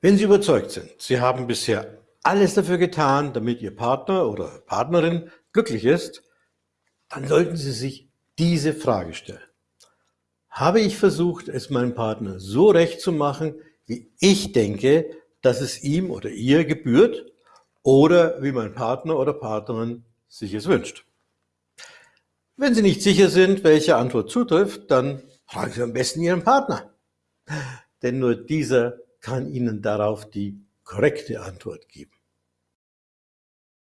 Wenn Sie überzeugt sind, Sie haben bisher alles dafür getan, damit Ihr Partner oder Partnerin glücklich ist, dann sollten Sie sich diese Frage stellen. Habe ich versucht, es meinem Partner so recht zu machen, wie ich denke, dass es ihm oder ihr gebührt oder wie mein Partner oder Partnerin sich es wünscht? Wenn Sie nicht sicher sind, welche Antwort zutrifft, dann fragen Sie am besten Ihren Partner. Denn nur dieser kann Ihnen darauf die korrekte Antwort geben.